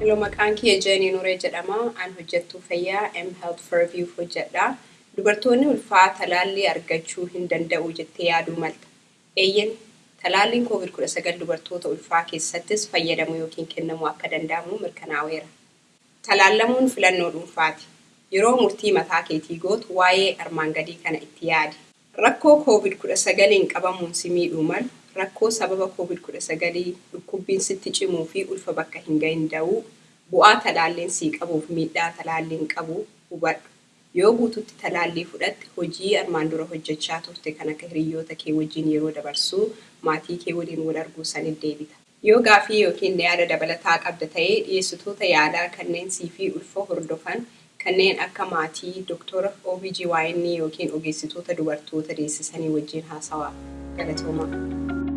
Hello, maqaan kiyya Jeenii Nuree jedhama. An hojjettuu fayyaa M Health Fairview hojjedha. Dubartoonni ulfaa talaallii argachuu hin danda'u jettee yaaduu malta. Eeyyen talaalliin COVID-19 dubartoota ulfaa keessattis fayyadamuu yookiin kennamuu akka danda'amu mirkanaa'eera. Talaallamuun filannoo dhuunfaati. Yeroo murtii mataa keetii gootu waa'ee armaan gadii kana itti yaadi. Rakkoo COVID-19 qabamuun si miidhuu malu, rakkoo sababa COVID-19 dhukkubbiin sitti cimuu fi ulfa bakka hin gahin da'uu, bu'aa talaalliin sii qabuuf miidhaa talaalliin qabu hubadhu. Yoo guututti talaallii fudhatte hojii armaan dura hojjechaa turte kan akka hiriyoota kee wajjin yeroo dabarsuu, maatii kee waliin wal arguu sanit deebita. Yoo gaafii yookiin yaada dabalataa qabda ta'ee dhiyeessitoota yaalaa kanneen sii fi ulfa hordofan kanneen akka maatii, doktora OBGYN yookiin ogeessitoota dubartoota deessisanii wajjin haasawaa. Galatoomaa.